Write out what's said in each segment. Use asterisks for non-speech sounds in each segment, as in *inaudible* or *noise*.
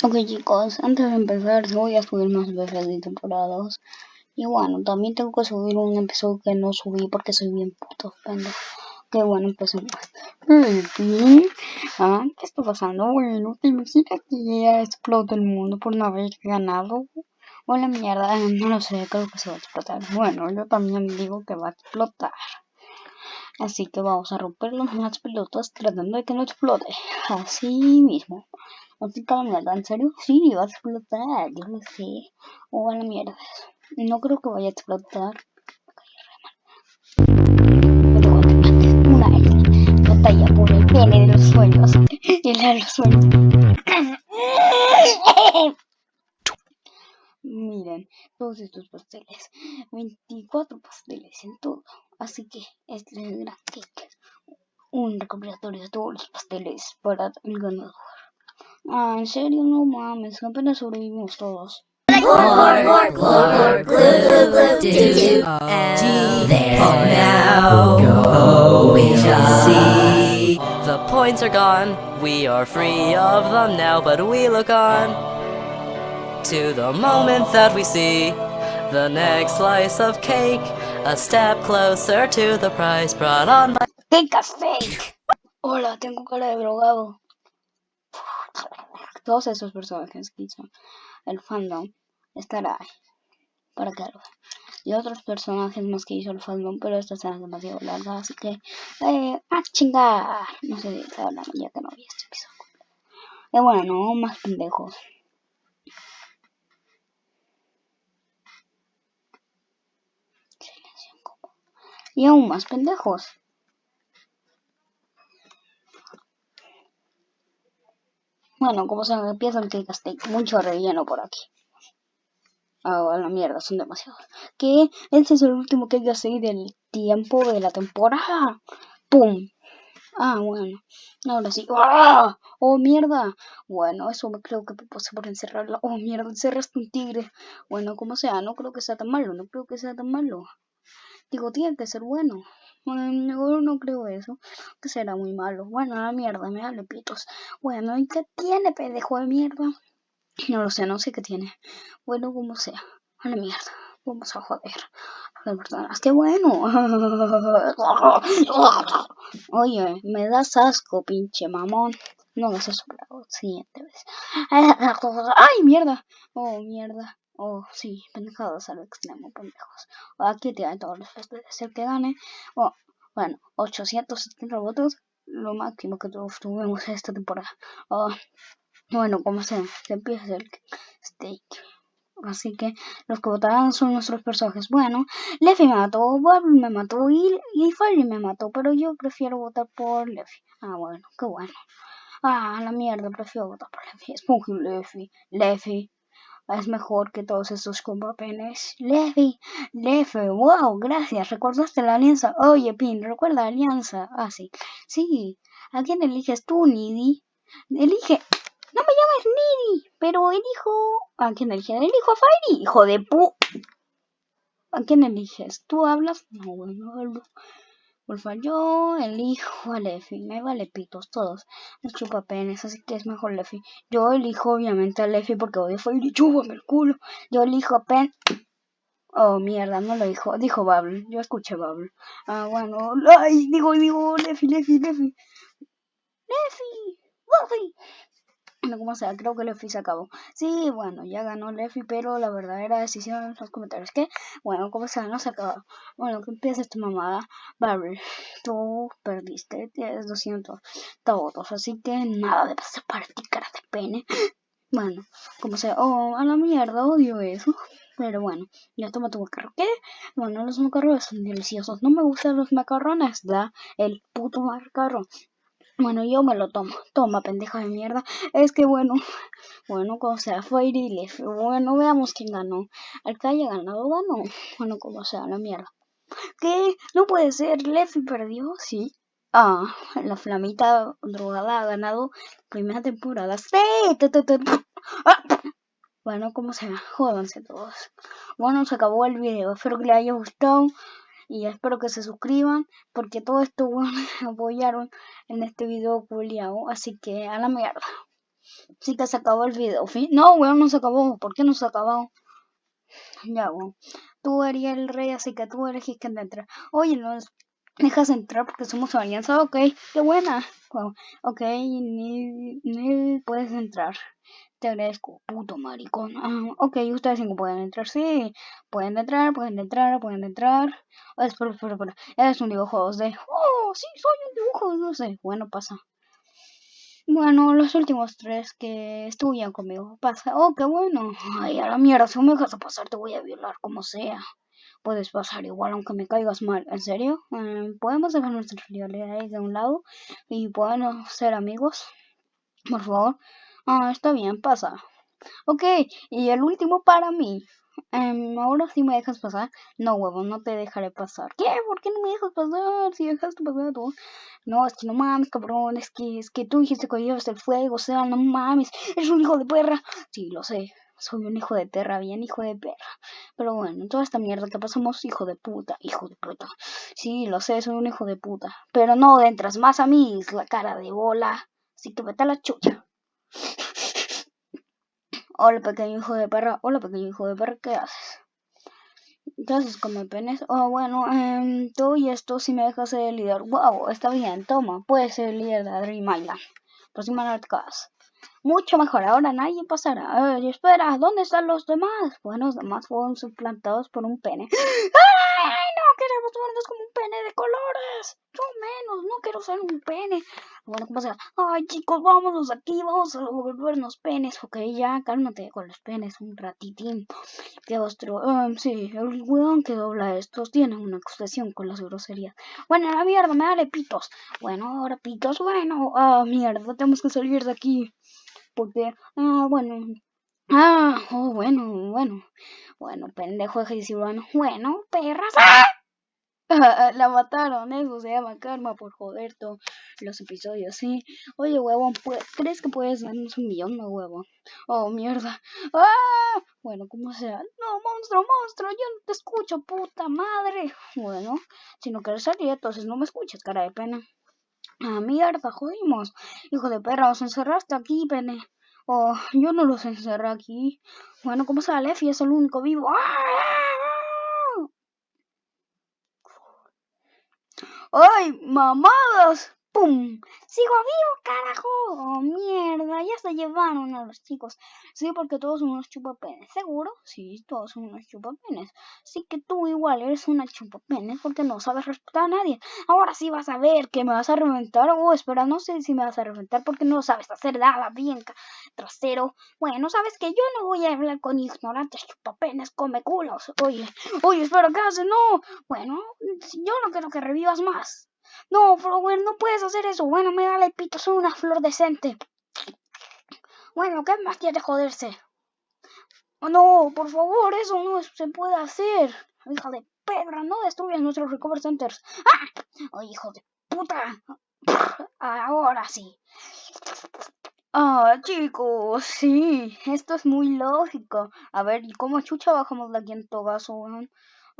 Ok chicos, antes de empezar voy a subir más veces de temporadas Y bueno, también tengo que subir un episodio que no subí porque soy bien puto pendejo Que bueno, empecemos ¿Ah? ¿Qué está pasando? Bueno, ¿te imaginas que ya explota el mundo por no haber ganado? O la mierda, *laughs* no lo sé, creo que se va a explotar Bueno, yo también digo que va a explotar Así que vamos a romper los más pelotas tratando de que no explote Así mismo Así que la mierda, ¿en serio? Sí, va a explotar, yo lo sé. O a la mierda. No creo que vaya a explotar. Batalla por el pene de los sueños. El de los sueños. Miren, todos estos pasteles. 24 pasteles en todo. Así que este es el gran cake. Un recopilatorio de todos los pasteles para el ganador. Ah, en serio, no mames, apenas sobrevivimos todos. The points are gone, we are free of them now, but we look on to the moment that we see the next slice of cake, a step closer to the prize brought on by. ¡Cake fake! Hola, tengo cara de drogado. todos esos personajes que hizo el fandom estará ahí para que y otros personajes más que hizo el fandom pero esta será demasiado larga así que eh, chingar no sé si hablando ya que no vi este episodio y bueno no más pendejos y aún más pendejos Bueno, como se me empieza el steak, mucho relleno por aquí. Ah, a la mierda, son demasiados. ¿Qué? Este es el último cake steak del tiempo de la temporada. ¡Pum! Ah, bueno. Ahora sí. ¡Ah! ¡Oh, mierda! Bueno, eso me creo que puse por encerrarla. ¡Oh, mierda! Encerraste un tigre. Bueno, como sea, no creo que sea tan malo. No creo que sea tan malo. Digo, tiene que ser bueno. Bueno, no creo eso, que será muy malo. Bueno, la mierda, me hable pitos. Bueno, ¿y qué tiene, pendejo de mierda? No lo sé, no sé qué tiene. Bueno, como sea. A la mierda. Vamos a joder. Las personas, qué bueno. *laughs* Oye, me das asco, pinche mamón. No has para la siguiente vez. *laughs* ¡Ay, mierda! Oh, mierda. Oh, sí, pendejadas al extremo, pendejos. Aquí tienen todos los pasteles. El que gane, oh, bueno, 870 votos, lo máximo que tuvimos esta temporada. Oh, bueno, como sea, se empieza el steak. Así que los que votarán son nuestros personajes. Bueno, Leffy me mató, Bob me mató y, y Fairy me mató, pero yo prefiero votar por Leffy. Ah, bueno, qué bueno. Ah, la mierda, prefiero votar por Leffy. Spongy Leffy, Leffy, es mejor que todos esos compapenes. Levi, Levi, wow, gracias, recordaste la alianza. Oye, Pin, recuerda la alianza. Ah, sí. Sí, ¿a quién eliges tú, Nidi? Elige. No me llames Nidi, pero elijo. ¿A quién eliges? Elijo a Fairy, hijo de pu. ¿A quién eliges? ¿Tú hablas? No, bueno. Porfa, yo elijo a Leffy. Me vale pitos todos. Me chupa penes, así que es mejor Leffy. Yo elijo obviamente a Leffy porque odio y chúpame el culo. Yo elijo a Pen. Oh, mierda, no lo dijo. Dijo Bubble. Yo escuché Bubble. Ah, bueno. Ay, digo, digo, Leffy, Leffy, Leffy. Leffy. Leffy como sea, creo que Leffy se acabó. Sí, bueno, ya ganó Leffy, pero la verdadera decisión en los comentarios. que Bueno, como sea, no se acabó. Bueno, que empieza esta mamada. Barry, tú perdiste, tienes 200 votos, así que nada de pasar para ti, cara de pene. Bueno, como sea, oh, a la mierda, odio eso. Pero bueno, ya toma tu macarrón. ¿Qué? Bueno, los macarrones son deliciosos. No me gustan los macarrones, da el puto macarrón. Bueno, yo me lo tomo. *laughs* Toma, pendeja de mierda. Es que bueno, *laughs* bueno, como sea, fue y Bueno, veamos quién ganó. Al que haya ganado, ganó. *laughs* Bueno, como sea, la mierda. ¿Qué? No puede ser. Leffy perdió, sí. Ah, la flamita drogada ha ganado primera temporada. ¡Sí! Ah. Bueno, como sea, jódanse todos. Bueno, se acabó el video. Espero que les haya gustado y espero que se suscriban porque todo esto bueno, *laughs* me apoyaron en este video culiao así que a la mierda Sí que se acabó el video. No, weón, no se acabó. ¿Por qué no se acabó? Ya, weón. Tú eres el rey, así que tú eres quien entra. Oye, no dejas entrar porque somos alianza. Ok, qué buena. ok, ni, ni puedes entrar. Te agradezco, puto maricón. Ah, ok, ustedes cinco pueden entrar, sí. Pueden entrar, pueden entrar, pueden entrar. Oh, espera, espera, espera. Es un dibujo 2D. Oh, sí, soy un dibujo 2D. Bueno, pasa. Bueno, los últimos tres que estuvieron conmigo. Pasa. Oh, qué bueno. Ay, a la mierda, si me dejas pasar te voy a violar como sea. Puedes pasar igual aunque me caigas mal. ¿En serio? Eh, Podemos dejar nuestras realidades de un lado y podemos ser amigos. Por favor. Ah, está bien, pasa. Ok, y el último para mí. Um, ahora sí me dejas pasar. No, huevo, no te dejaré pasar. ¿Qué? ¿Por qué no me dejas pasar? Si dejaste pasar tú. No, es que no mames, cabrón. Es que, es que tú dijiste que llevas el fuego. O sea, no mames. Eres un hijo de perra. Sí, lo sé. Soy un hijo de perra, bien hijo de perra. Pero bueno, toda esta mierda que pasamos, hijo de puta, hijo de puta. Sí, lo sé, soy un hijo de puta. Pero no entras más a mí, es la cara de bola. Así que vete a la chucha. Hola pequeño hijo de perra, hola pequeño hijo de perra, ¿qué haces? ¿Qué haces con mi penes? Oh, bueno, eh, tú y esto si me dejas ser el líder. Wow, está bien, toma, puedes ser el líder de Dream Island. Próxima Nerdcast. Mucho mejor, ahora nadie pasará. Ay, espera, ¿dónde están los demás? Bueno, los demás fueron suplantados por un pene. *gasps* ¡Ay, no! Queremos vernos como un pene de colores. Yo menos, no quiero ser un pene. Bueno, ¿cómo sea? Ay, chicos, vámonos aquí, vamos a volvernos penes. Ok, ya, cálmate con los penes un ratitín. Que ostro. Um, sí, el weón que dobla estos tiene una obsesión con las groserías. Bueno, la mierda, me dale pitos. Bueno, ahora pitos, bueno. Ah, mierda, tenemos que salir de aquí porque, ah, bueno, ah, oh, bueno, bueno, bueno, pendejo de bueno, bueno, perras, ¡ah! *laughs* la mataron, eso se llama karma por joder todos los episodios, sí. Oye, huevón, ¿crees que puedes darnos un millón de huevo? Oh, mierda. ¡Ah! Bueno, como sea. No, monstruo, monstruo, yo no te escucho, puta madre. Bueno, si no quieres salir, entonces no me escuches, cara de pena. Ah, mierda, jodimos. Hijo de perra, os encerraste aquí, pene. Oh, yo no los encerré aquí. Bueno, ¿cómo sale? Lefi? Es el único vivo. ¡Ay, mamadas! ¡Pum! ¡Sigo vivo, carajo! ¡Oh, mierda! Ya se llevaron a los chicos. Sí, porque todos son unos chupapenes. ¿Seguro? Sí, todos son unos chupapenes. Sí que tú igual eres una chupapenes porque no sabes respetar a nadie. Ahora sí vas a ver que me vas a reventar. Oh, espera, no sé si me vas a reventar porque no sabes hacer nada bien, trasero. Bueno, sabes que yo no voy a hablar con ignorantes chupapenes, come culos. Oye, oye, espera, ¿qué haces? No. Bueno, yo no quiero que revivas más. No, Flower, no puedes hacer eso. Bueno, me el pito, soy una flor decente. Bueno, ¿qué más tiene joderse? Oh, no, por favor, eso no se puede hacer. Hija de pedra, no destruyas nuestros recover centers. ¡Ah! Oh, hijo de puta. Ahora sí. Ah, chicos, sí, esto es muy lógico. A ver, ¿y cómo chucha bajamos de aquí en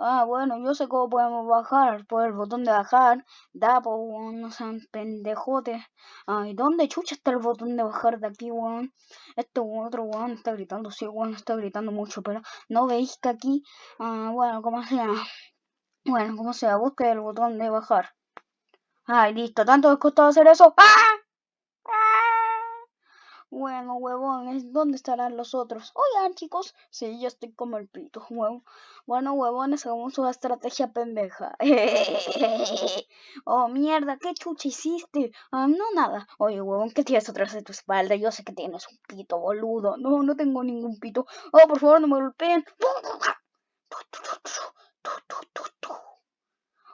Ah, bueno, yo sé cómo podemos bajar. Por el botón de bajar. Da, po, no sean pendejotes. Ay, ¿dónde chucha está el botón de bajar de aquí, weón? Este otro weón está gritando, sí, weón está gritando mucho, pero no veis que aquí, ah, bueno, como sea. Bueno, como sea, busque el botón de bajar. Ay, listo, tanto les costó hacer eso. ¡Ah! Bueno, huevones, ¿dónde estarán los otros? Oigan, chicos, sí, yo estoy como el pito, huevo. Bueno, huevones, hagamos una estrategia pendeja. *laughs* oh, mierda, ¿qué chucha hiciste? Ah, no, nada. Oye, huevón, ¿qué tienes atrás de tu espalda? Yo sé que tienes un pito, boludo. No, no tengo ningún pito. Oh, por favor, no me golpeen.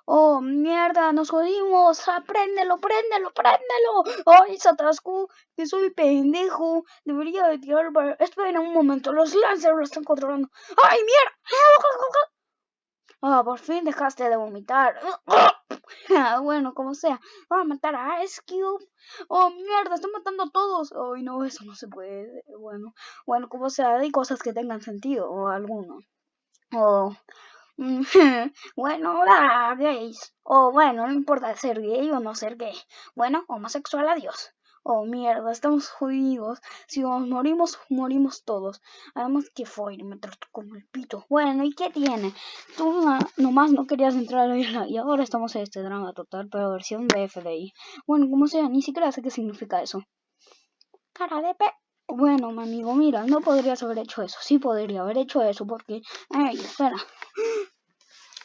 Oh, mierda, nos jodimos. Apréndelo, préndelo, préndelo. Ay, Satasku, que soy pendejo. Debería de tirar para... Esperen un momento, los Lancers lo están controlando. ¡Ay, mierda! Ah, por fin dejaste de vomitar. Ah, bueno, como sea. Vamos a matar a Ice Cube. Oh, mierda, están matando a todos. Ay, no, eso no se puede. Bueno, bueno, como sea, hay cosas que tengan sentido, o alguno. Oh, *laughs* bueno, la gays. O bueno, no importa ser gay o no ser gay. Bueno, homosexual, adiós. Oh, mierda, estamos jodidos. Si nos morimos, morimos todos. Además que fue me trató como el pito. Bueno, ¿y qué tiene? Tú nomás no querías entrar a la isla y ahora estamos en este drama total, pero versión de FDI. Bueno, como sea, ni siquiera sé qué significa eso. Cara de pe... Bueno, mi amigo, mira, no podrías haber hecho eso. Sí podría haber hecho eso porque... Ay, espera.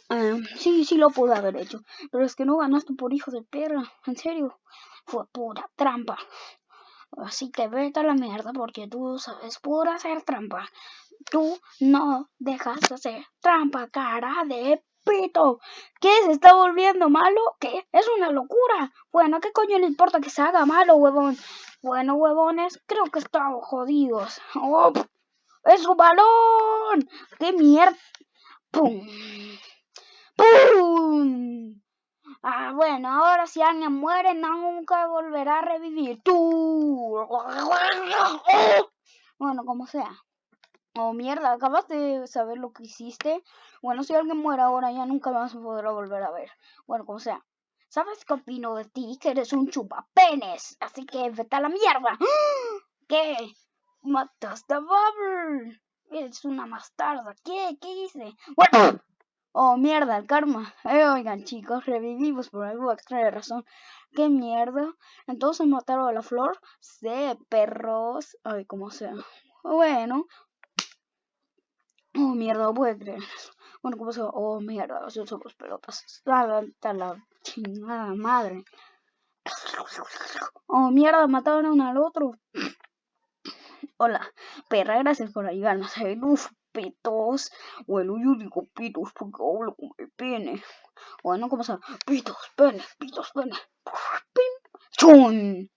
Eh, sí, sí lo pude haber hecho. Pero es que no ganaste por hijo de perra. En serio. Fue pura trampa. Así que vete a la mierda porque tú sabes pura hacer trampa. Tú no dejas de hacer trampa, cara de pito. ¿Qué? ¿Se está volviendo malo? ¿Qué? Es una locura. Bueno, ¿qué coño le importa que se haga malo, huevón? Bueno, huevones, creo que estamos jodidos. ¡Oh! ¡Es un balón! ¡Qué mierda! ¡Pum! ¡Pum! Ah, bueno, ahora si alguien muere, nunca volverá a revivir. ¡Tú! *laughs* Bueno, como sea. Oh, mierda, acabas de saber lo que hiciste. Bueno, si alguien muere ahora, ya nunca más podrá volver a ver. Bueno, como sea. ¿Sabes qué opino de ti? Que eres un chupapenes. Así que vete a la mierda. *gasps* ¿Qué? Mataste a Bubble. Eres una bastarda. ¿Qué? ¿Qué hice? Bueno. Oh, mierda, el karma. Eh, oigan, chicos, revivimos por alguna extraña razón. ¿Qué mierda? Entonces mataron a la flor. Sí, perros. Ay, como sea. Bueno. Oh, *clears throat* mierda, no puedo creer Bueno, como sea. Oh, mierda, los somos pelotas. Está la chingada madre. *clears throat* Oh, mierda, mataron al otro. *clears throat* Hola, perra, gracias por ayudarnos. Uf, pitos. Bueno, yo digo pitos porque hablo con el pene. Bueno, ¿cómo se llama? Pitos, pene, pitos, pene. ¡Pim! ¡Chun!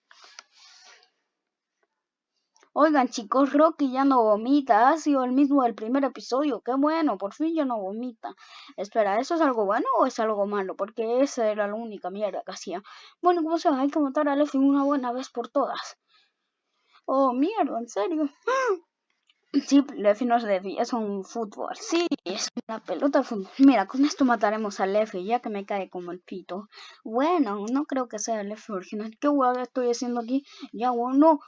Oigan chicos, Rocky ya no vomita, ha sido el mismo del primer episodio, qué bueno, por fin ya no vomita. Espera, ¿eso es algo bueno o es algo malo? Porque esa era la única mierda que hacía. Bueno, como sea, hay que matar a Lefi una buena vez por todas. Oh, mierda, en serio. *gasps* Sí, Lefi no es Lefi, es un fútbol. Sí, es una pelota de fútbol. Mira, con esto mataremos a Lefi, ya que me cae como el pito. Bueno, no creo que sea Lefi original. ¿Qué hueá estoy haciendo aquí? Ya, bueno.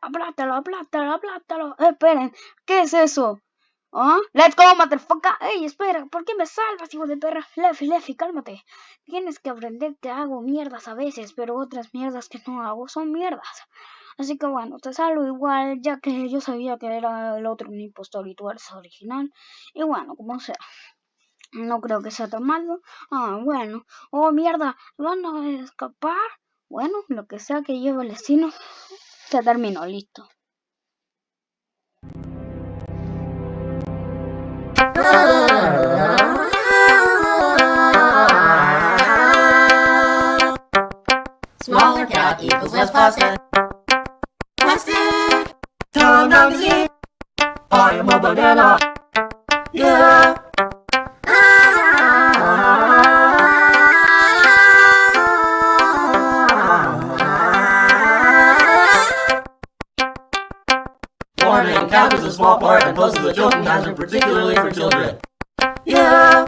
Aplátalo, aplátalo, aplátalo. esperen, ¿qué es eso? ¿Ah? Let's go, motherfucker. Ey, espera, ¿por qué me salvas, hijo de perra? Lefi, Lefi, cálmate. Tienes que aprender que hago mierdas a veces, pero otras mierdas que no hago son mierdas. Así que bueno, te salvo igual, ya que yo sabía que era el otro un impostor y tú eres original. Y bueno, como sea. No creo que sea tan malo. Ah, bueno. Oh, mierda, ¿van a escapar? Bueno, lo que sea que lleve el destino, se terminó, listo. Smaller cat equals less plastic. plastic. Turn down the. I am a banana. Yeah. Small part and poses a joking hazard, particularly for children. Yeah.